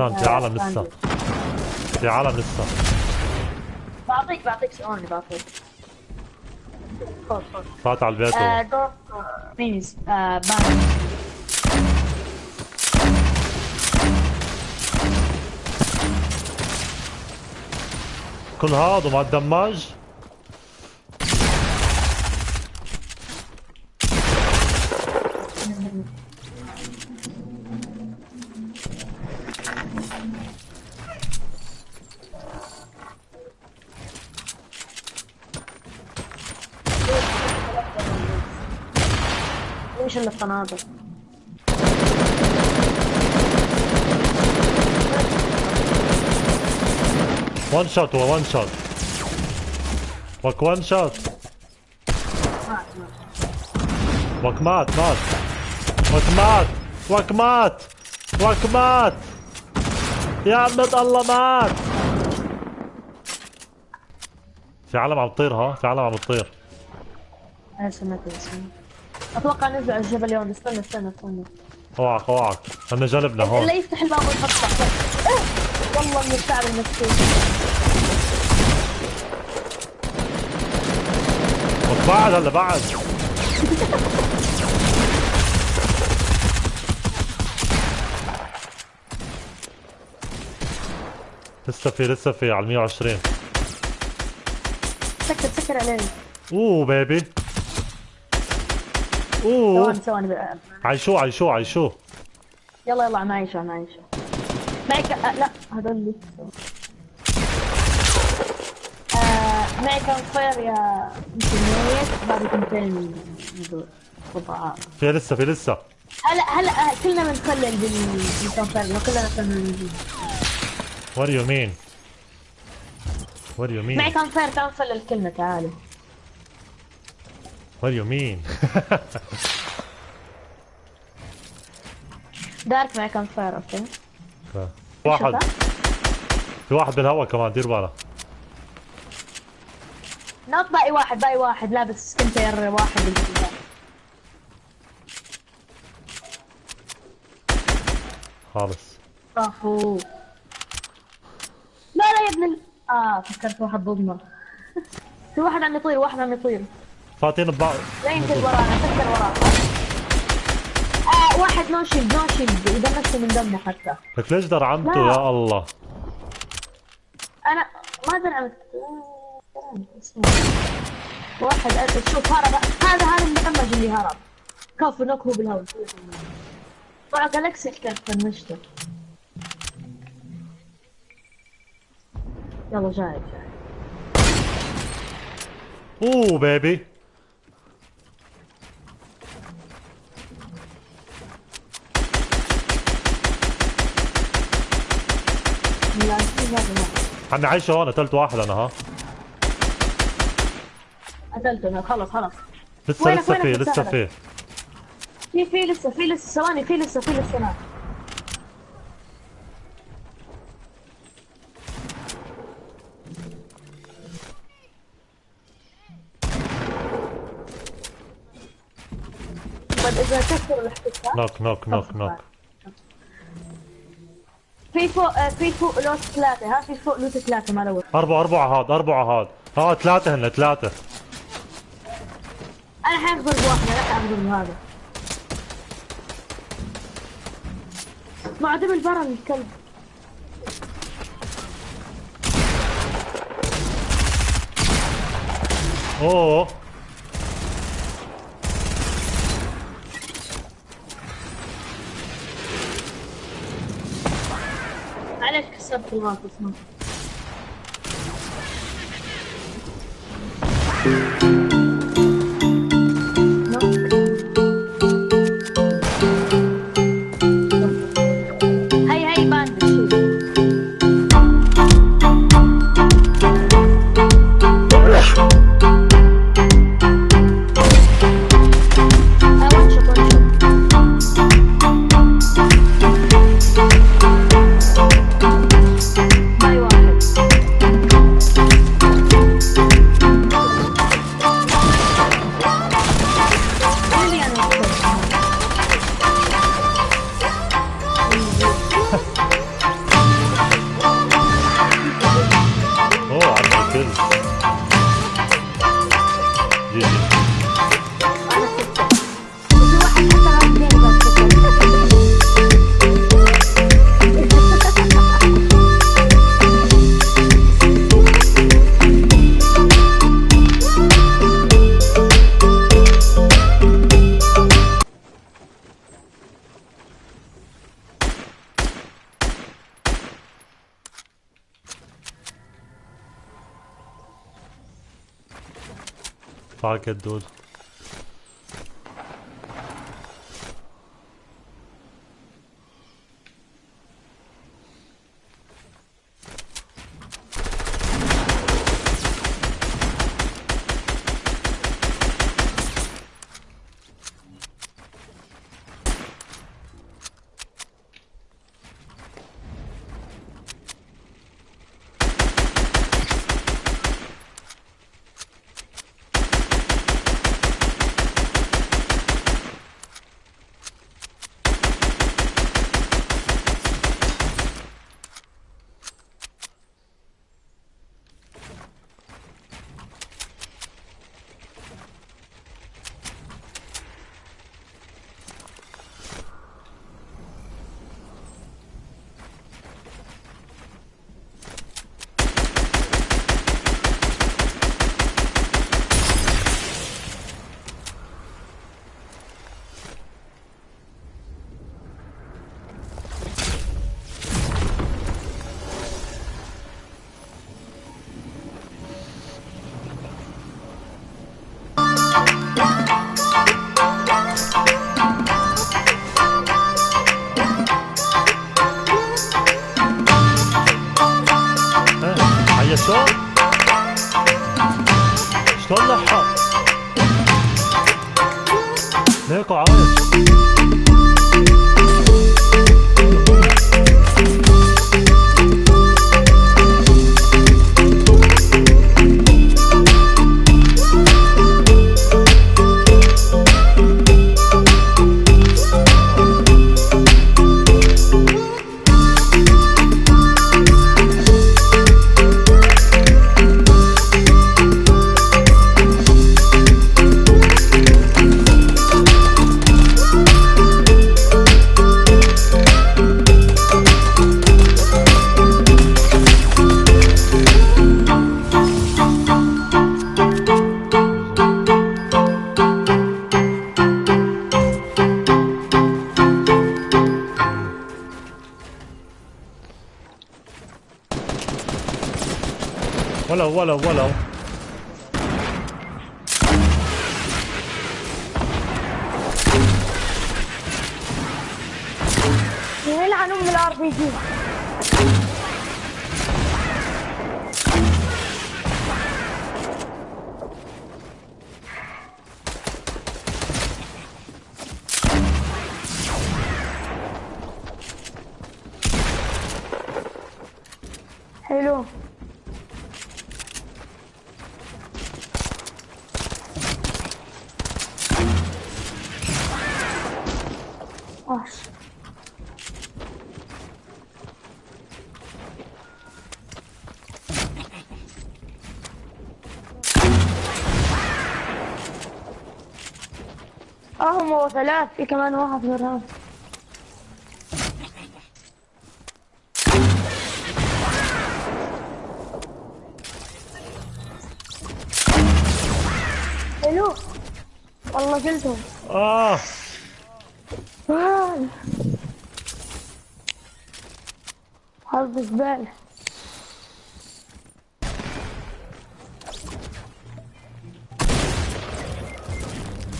احسن في عالم لسه. في عالم لسه. بعطيك بعطيك ثواني بعطيك. فات على البيت آه، دور مينيز آه بان كل هذا وما تدمج ليش الا الصنادل وان شوت هو وان شوت وك وان شوت وك مات مات وك مات وك مات وك مات يا عمد الله مات في عالم عم تطير ها؟ في عالم عم تطير. أنا سمعت اسمه أتوقع على الجبل يوم استنى استنى استنى. أوعك أوعك. هن جنبنا هون. لا يفتح الباب ويحط تحت إيه، والله من الشعب المسكين بعد هلا بعد. لسه في لسه في على 120 سكر سكر عليه أوه بيبي اوه. ثواني ثواني بقى. عايشوه عايشوه عايشوه يلا يلا أنا عايشه أنا عايشه معي ك... آه لا هذول اللي. آه معي كان فاير يا ميت بعد كنتين هذول قطعات في لسه في لسه. هلا هلا آه، كلنا بنخلل بال- بالكان فاير كلنا do you mean? What do you mean? معي كان فاير تعال نخلل كلمة تعالوا. What do you mean? دارك معي كان فاير أوكي واحد. في واحد بالهواء كمان دير بالك نط باقي واحد باقي واحد. لابس سكن فاير واحد. خالص. برافو لا لا يا ابن ال... آه فكرت واحد ضدنا في واحد عم يطير واحد عم يطير. فاتين ببعض لا ينزل ورانا فكر ورانا آه واحد نو شيلد نو شيلد اذا نفسه من دمه حتى. لك ليش درعمته لا. يا الله؟ أنا ما درعمت. واحد شوف هرب هذا هذا المدمج اللي هرب. كفو نوك هو بالهواء طلع جالكسي كيف فنشته يلا جاي جاي. أوه بيبي لا في هذا لا عمي عايشه هون قتلت واحد أنا ها. قتلته أنا خلص خلص لسه وينك- لسه في لسه؟ في في في لسه في لسه ثواني في لسه في لسه ناس طيب إذا كسر الاحتكاك نوك نوك نوك نوك. في فوق آه، في فوق لوت ثلاثة. ها في فوق لوت ثلاثة ما لوت. أربعة أربعة هاد أربعة هاد. ها ثلاثة هن ثلاثة. أنا حاخذ بواحدة لا حاخذ بهذا معدم البرن الكلب أوه. сейчас приват посмотрим. Parkett dude. شلون لحق؟ ليكو عايش ولو ولو ولو يلعن ام الار بي جي حلو. وحش آه هم ثلاث في كمان واحد مرة حلو. والله قلتهم آه. آه. حظ زبالة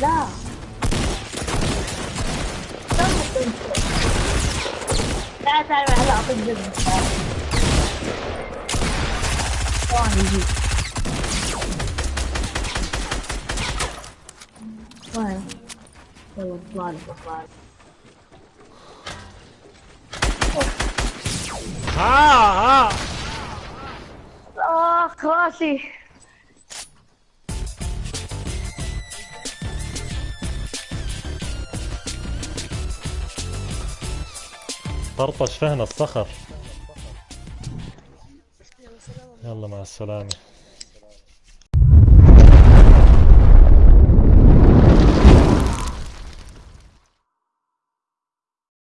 لا لا تعال هلا اعطيك جزء ثواني يجي ثواني يلا اطلع لك اطلع لك ها ها اخ راسي طرطش فهنا الصخر يلا مع السلامة